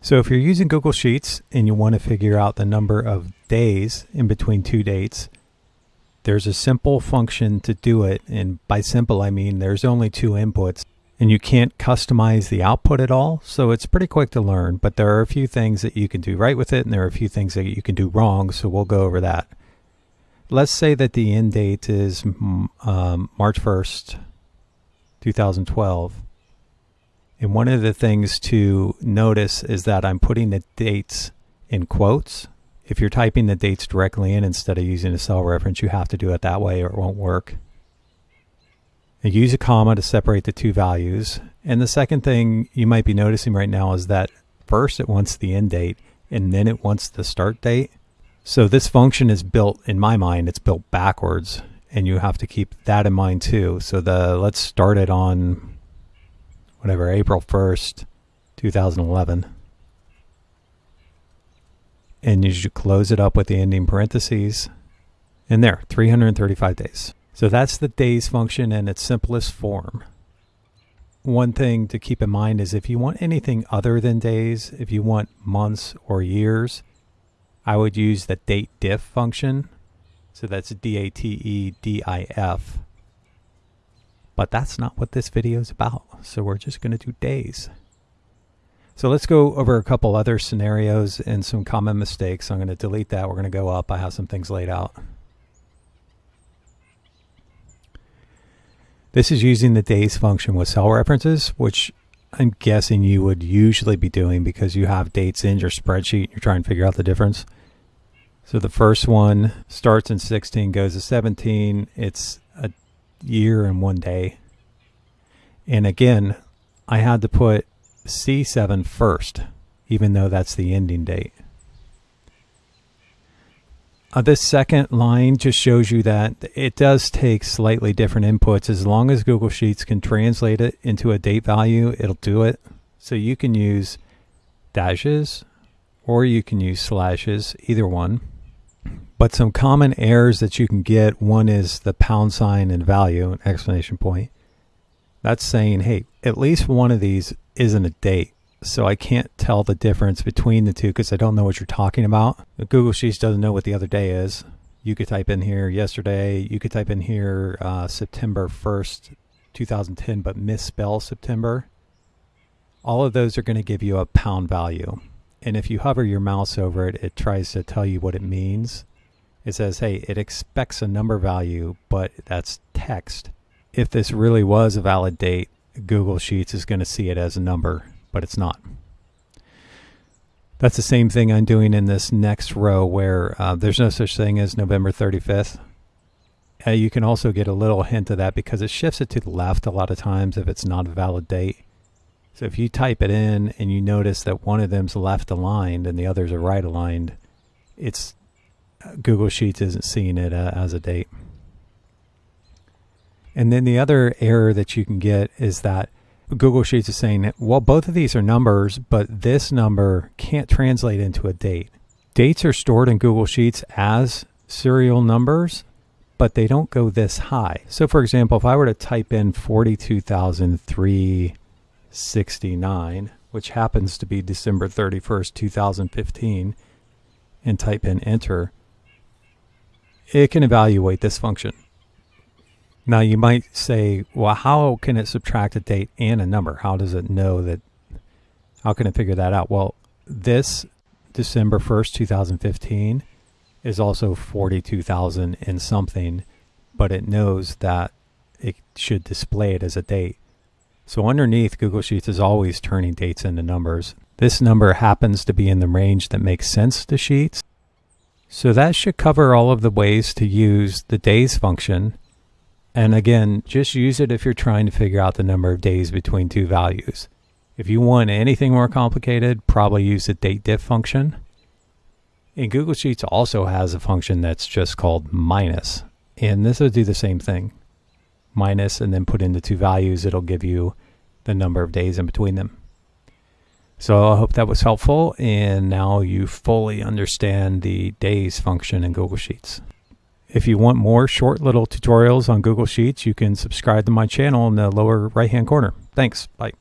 So if you're using Google Sheets and you want to figure out the number of days in between two dates, there's a simple function to do it. And by simple, I mean there's only two inputs and you can't customize the output at all. So it's pretty quick to learn, but there are a few things that you can do right with it and there are a few things that you can do wrong. So we'll go over that. Let's say that the end date is um, March 1st, 2012. And one of the things to notice is that I'm putting the dates in quotes if you're typing the dates directly in instead of using a cell reference, you have to do it that way or it won't work. And use a comma to separate the two values. And the second thing you might be noticing right now is that first it wants the end date and then it wants the start date. So this function is built, in my mind, it's built backwards and you have to keep that in mind too. So the let's start it on whatever, April 1st, 2011 and you should close it up with the ending parentheses. And there, 335 days. So that's the days function in its simplest form. One thing to keep in mind is if you want anything other than days, if you want months or years, I would use the date diff function. So that's D-A-T-E-D-I-F. But that's not what this video is about. So we're just going to do days. So let's go over a couple other scenarios and some common mistakes. I'm going to delete that. We're going to go up. I have some things laid out. This is using the days function with cell references, which I'm guessing you would usually be doing because you have dates in your spreadsheet. and You're trying to figure out the difference. So the first one starts in 16, goes to 17. It's year and one day. And again, I had to put C7 first, even though that's the ending date. Uh, this second line just shows you that it does take slightly different inputs. As long as Google Sheets can translate it into a date value, it'll do it. So you can use dashes or you can use slashes, either one. But some common errors that you can get, one is the pound sign and value, an exclamation point. That's saying, hey, at least one of these isn't a date. So I can't tell the difference between the two because I don't know what you're talking about. Google Sheets doesn't know what the other day is. You could type in here yesterday. You could type in here uh, September 1st, 2010, but misspell September. All of those are going to give you a pound value. And if you hover your mouse over it, it tries to tell you what it means. It says, hey, it expects a number value, but that's text. If this really was a valid date, Google Sheets is going to see it as a number, but it's not. That's the same thing I'm doing in this next row where uh, there's no such thing as November 35th. Uh, you can also get a little hint of that because it shifts it to the left a lot of times if it's not a valid date. So if you type it in and you notice that one of them's left aligned and the others are right aligned, it's Google Sheets isn't seeing it uh, as a date. And then the other error that you can get is that Google Sheets is saying, well, both of these are numbers, but this number can't translate into a date. Dates are stored in Google Sheets as serial numbers, but they don't go this high. So for example, if I were to type in 42,369, which happens to be December 31st, 2015, and type in enter, it can evaluate this function. Now you might say, well, how can it subtract a date and a number? How does it know that? How can it figure that out? Well, this December 1st, 2015 is also 42,000 and something, but it knows that it should display it as a date. So underneath, Google Sheets is always turning dates into numbers. This number happens to be in the range that makes sense to Sheets. So that should cover all of the ways to use the days function and again, just use it if you're trying to figure out the number of days between two values. If you want anything more complicated, probably use the date diff function. And Google Sheets also has a function that's just called minus. And this will do the same thing. Minus and then put in the two values, it'll give you the number of days in between them. So I hope that was helpful and now you fully understand the days function in Google Sheets. If you want more short little tutorials on Google Sheets, you can subscribe to my channel in the lower right hand corner. Thanks. Bye.